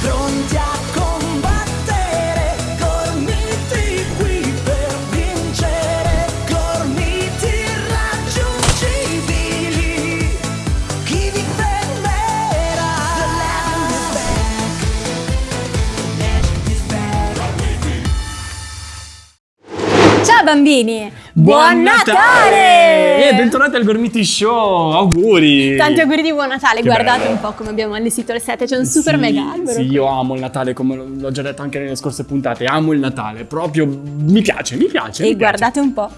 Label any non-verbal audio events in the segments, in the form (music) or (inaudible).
Pronti a combattere, gormiti qui per vincere, gormiti irraggiungibili. Chi vi fermerà? The legend is back. The legend is back. Ciao bambini! Buon Natale! E bentornati al Gormiti Show, auguri! Tanti auguri di buon Natale, Che guardate bello. un po' come abbiamo allestito le sette, c'è un super Sì, mega albero. Sì, io amo il Natale, come l'ho già detto anche nelle scorse puntate, amo il Natale, proprio mi piace, mi piace. E mi piace. guardate un po',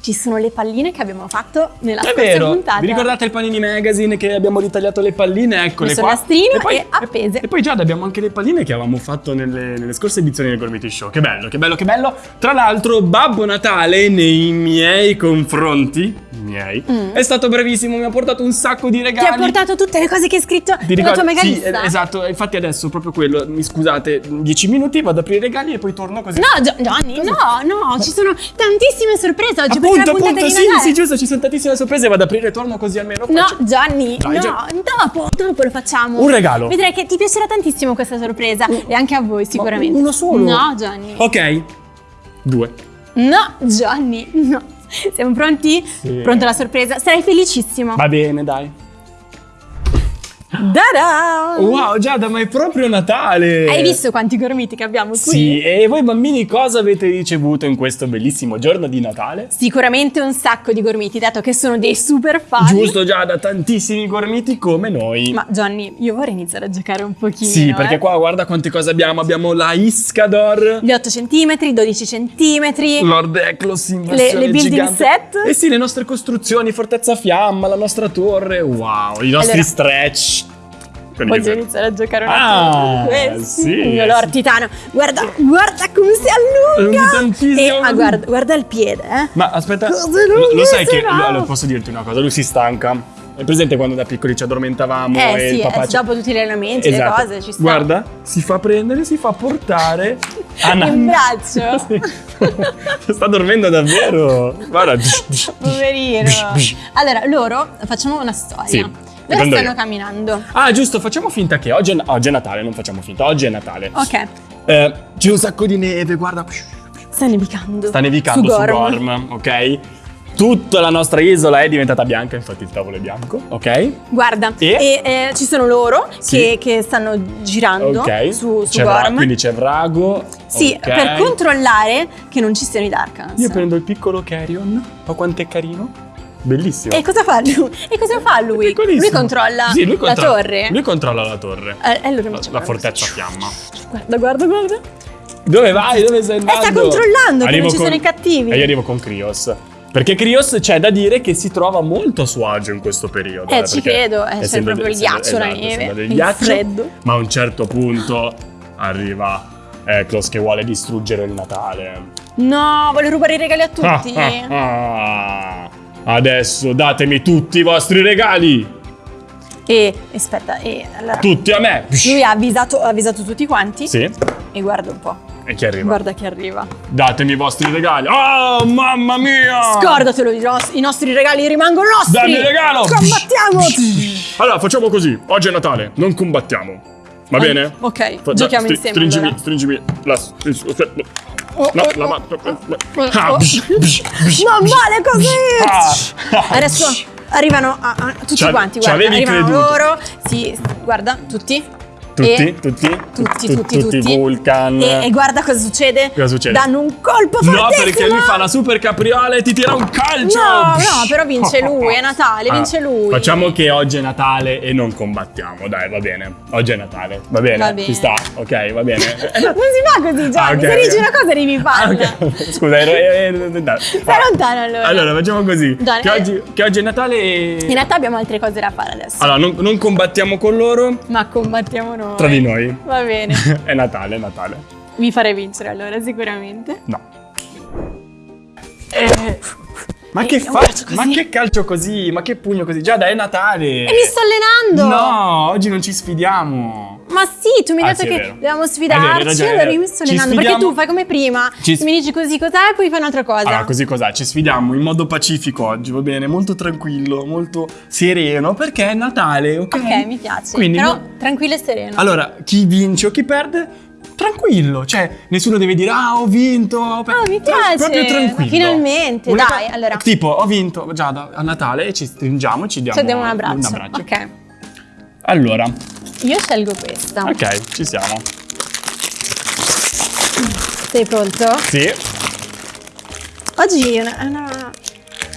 ci sono le palline che abbiamo fatto nella È scorsa vero, puntata. vi ricordate il Panini Magazine che abbiamo ritagliato le palline? Eccole Messo qua. nastrino e appese. E poi Giada abbiamo anche le palline che avevamo fatto nelle, nelle scorse edizioni del Gormiti Show. Che bello, che bello, che bello. Tra l'altro Babbo Natale nei miei confronti, miei, è stato bravissimo, mi ha portato un sacco di Mm. Ti regali. ha portato tutte le cose che hai scritto Ti nella tua ricordi? mega Sì, eh, esatto, infatti adesso proprio quello, mi scusate, 10 minuti, vado ad aprire i regali e poi torno così. No, Gio- Johnny, no, no, ci sono tantissime sorprese oggi appunto, appunto, sì, sì, giusto, ci sono tantissime sorprese, vado ad aprire e torno così almeno No, faccio- Gianni, Dai, no, dopo, dopo lo facciamo. Un regalo. Vedrai che ti piacerà tantissimo questa sorpresa e anche a voi sicuramente. uno solo? No, Gianni. Ok, due. No, Gianni, no. Siamo pronti? Sì. Pronta la sorpresa? Sarai felicissimo. Va bene, dai. Da-da! Wow, Giada, ma è proprio Natale! Hai visto quanti gormiti che abbiamo qui? Sì, e voi bambini cosa avete ricevuto in questo bellissimo giorno di Natale? Sicuramente un sacco di gormiti, dato che sono dei super fan. Giusto Giada, tantissimi gormiti come noi. Ma Johnny, io vorrei iniziare a giocare un pochino. sì, perché eh. qua guarda quante cose abbiamo. Abbiamo la Iscador, Gli 8 cm, 12 cm. Lord Eclos in Le- le building gigante. set. Eh sì, le nostre costruzioni, Fortezza Fiamma, la nostra torre. Wow, i nostri Allora- stretch. Voglio iniziare a giocare un Ah, attimo con questi. sì, sì. Lord Titano. Guarda, guarda come si allunga. Tantissimo. E, ah, guarda, guarda il piede, eh. Ma aspetta, lo, lo sai che allora, posso dirti una cosa, lui si stanca. È presente quando da piccoli ci addormentavamo e Eh sì, il papà eh, ci- dopo tutti gli allenamenti, Esatto. le cose, ci sta. Guarda, si fa prendere, si fa portare (laughs) a In braccio. (laughs) (laughs) Sta dormendo davvero. Guarda. Poverino. Allora, loro facciamo una storia. Sì, Dove stanno io. camminando? Ah, giusto, facciamo finta che oggi è, oggi è Natale, non facciamo finta, oggi è Natale. Ok, Eh, c'è un sacco di neve, guarda. sta nevicando. Sta nevicando su Gorm. Ok? Tutta la nostra isola è diventata bianca, infatti il tavolo è bianco, ok? Guarda, E? e, eh, ci sono loro Sì. che, che stanno girando Ok. su, su Gorm. quindi c'è Vrago. Sì, ok. per controllare che non ci siano i Darkans. Io prendo il piccolo Carrion. Ma quanto è carino? Bellissimo. E cosa fa lui? E cosa fa lui? Lui controlla Sì, lui la controlla- torre. Lui controlla la torre. Eh, e allora La, la fortezza fiamma. Guarda, guarda, guarda. Dove vai? Dove stai andando? Eh, sta controllando che non ci con- sono i cattivi. E io arrivo con Krios. Perché Krios c'è da dire che si trova molto a suo agio in questo periodo. Eh, ci credo, eh, c'è essendo- proprio il ghiaccio, la esatto, neve, il ghiaccio, freddo. Ma a un certo punto arriva Eklos che vuole distruggere il Natale. No, vuole rubare i regali a tutti. Ah, ah, ah. Adesso datemi tutti i vostri regali. E aspetta, e allora Tutti a me. lui ha avvisato, ha avvisato tutti quanti. Sì. E guarda un po'. E chi arriva? Guarda chi arriva. Datemi i vostri regali. Oh, mamma mia! Scordatelo, i, nos- i nostri regali rimangono nostri. Dammi il regalo! Combattiamo! (laughs) Allora, facciamo così. Oggi è Natale, non combattiamo. Va bene? Ok, Fa- giochiamo insieme. Stringimi, allora. stringimi la... Oh, No, oh, la oh, mano. oh, Ah, bsh. Non vale così! Ah. Adesso arrivano a- a- tutti quanti, guarda, arrivano creduto. loro. Sì, guarda, tutti. Tutti, tutti, tutti, tu- tutti, tutti. Vulcan. E, guarda cosa succede. Cosa succede? Danno un colpo No, fortissimo. perché lui fa la super capriola e ti tira un calcio! No, no, però vince lui, è Natale, vince lui. Facciamo che oggi è Natale e non combattiamo, dai, va bene. Oggi è Natale, va bene? Va bene. Ci sta, ok, va bene. (laughs) Non si fa così, Gianni. Ah, Se dici una cosa devi Ah, farla. (laughs) Scusa, ero. Stai lontano allora. Allora, facciamo così. Che, eh. oggi, che oggi è Natale e... In realtà abbiamo altre cose da fare adesso. Allora, non, non combattiamo con loro, Ma combattiamo noi. Tra di noi. Va bene. (laughs) è Natale, è Natale. Vi farei vincere allora, sicuramente. No. Eh, Ma Eh, che un fa? calcio così. Ma che calcio così? Ma che pugno così? Già, dai, è Natale. E mi sto allenando. No, oggi non ci sfidiamo. Ma sì, tu mi hai Ah, detto sì, che dobbiamo sfidarci, allora io mi Ci allenando. Perché tu fai come prima, Ci- mi dici così cos'è e poi fai un'altra cosa. Allora, così cos'è? Ci sfidiamo in modo pacifico oggi, va bene? Molto tranquillo, molto sereno, perché è Natale, ok? Ok, mi piace. Quindi Però no- tranquillo e sereno. Allora, chi vince o chi perde, tranquillo. Cioè, nessuno deve dire, ah, ho vinto. ho per-" Ah, mi piace. Proprio tranquillo. Finalmente, Una dai, allora. Tipo, ho vinto già da- a Natale e ci stringiamo e ci diamo Ci diamo un abbraccio. un abbraccio. Ok. Allora, Io scelgo questa. ok, ci siamo. Sei pronto? Sì. Oggi è una, una,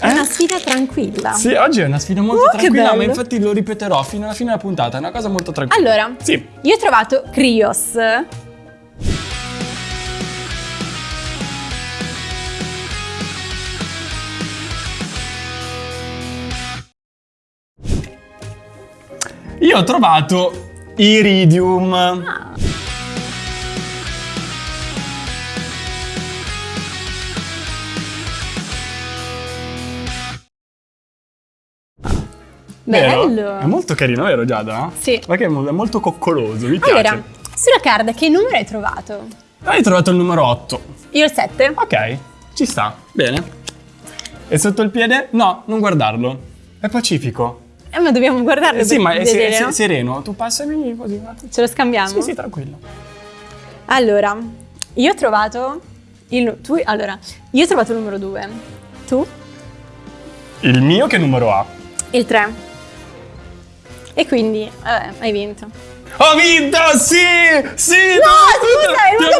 Eh? una sfida tranquilla. Sì, oggi è una sfida molto Oh, tranquilla, ma infatti lo ripeterò fino alla fine della puntata. È una cosa molto tranquilla. Allora, Sì. io ho trovato Krios. Io ho trovato Iridium. Ah. Vero? Bello. È molto carino, vero Giada? Sì. È mo- è molto coccoloso, mi piace. Allora, sulla carta che numero hai trovato? Hai trovato il numero 8. Io il 7. Ok, ci sta, bene. E sotto il piede? No, non guardarlo. È pacifico. Eh, ma dobbiamo guardarlo Eh sì, ma vedere, è se- no? sereno. Tu passami così. Ce lo scambiamo? Sì, sì, tranquillo. Allora, io ho trovato il tu allora, io ho trovato il numero 2. Tu? Il mio che numero ha? Il 3. E quindi, vabbè, hai vinto. Ho vinto! Sì! Sì! No, scusa, è molto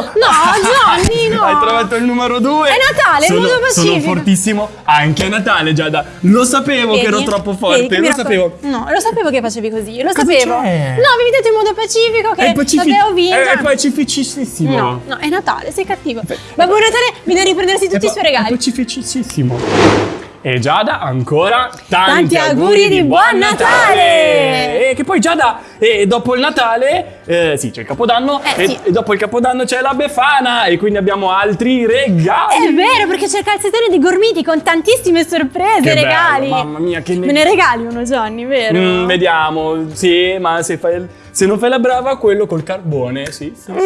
vinto! (laughs) No, Gianni, no. Hai trovato il numero 2. È Natale, sono, molto Sono pacifico. fortissimo anche a Natale, Giada. Lo sapevo che ero Vedi? troppo Vedi forte, mi lo sapevo. No, lo sapevo che facevi così, lo Cosa sapevo. No, avevi detto in modo pacifico che pacific- l'avevo vinta. È, è pacificissimo. No, no, è Natale, sei cattivo. Babbo Natale viene a riprendersi tutti i suoi pa- È regali. pacificissimo. E Giada, ancora tanti, Tanti auguri di buon Natale! E che poi Giada, e dopo il Natale, eh, sì, c'è il Capodanno, Eh, e, sì. e dopo il Capodanno c'è la Befana, e quindi abbiamo altri regali. È vero, perché c'è il calzettone di Gormiti con tantissime sorprese, Che bello, regali. mamma mia, che ne- Me ne regali uno, Johnny, vero? Mm, vediamo, sì, ma se, fai, se non fai la brava, quello col carbone, sì. sì. No,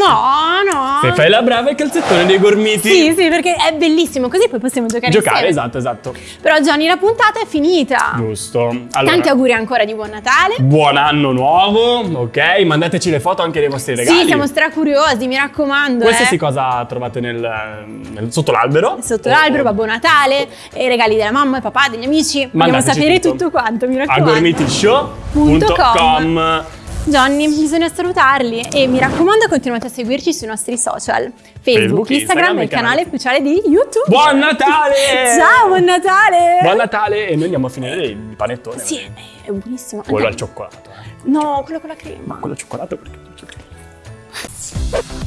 no. Se fai la brava, il calzettone dei gormiti. Sì, sì, perché è bellissimo, così poi possiamo giocare, Giocare, insieme. esatto, esatto. Però Johnny, la puntata è finita. Giusto. Allora, Tanti auguri ancora di buon Natale. Buon anno nuovo, ok? Mandateci le foto anche dei vostri regali. Sì, siamo stracuriosi, mi raccomando. Qualsiasi eh. cosa trovate nel, nel- sotto l'albero. Sotto l'albero, Babbo Natale, e i regali della mamma e papà, degli amici. Vogliamo Mandateci sapere tutto. tutto. quanto, mi A raccomando. gormitishow.com Johnny, bisogna salutarli e mi raccomando continuate a seguirci sui nostri social Facebook, Facebook Instagram, e il canale ufficiale di YouTube Buon Natale! (laughs) Ciao, buon Natale! Buon Natale e noi andiamo a finire il panettone Sì, è buonissimo Quello Andiamo. al cioccolato eh. No, quello con la crema Ma quello al cioccolato perché?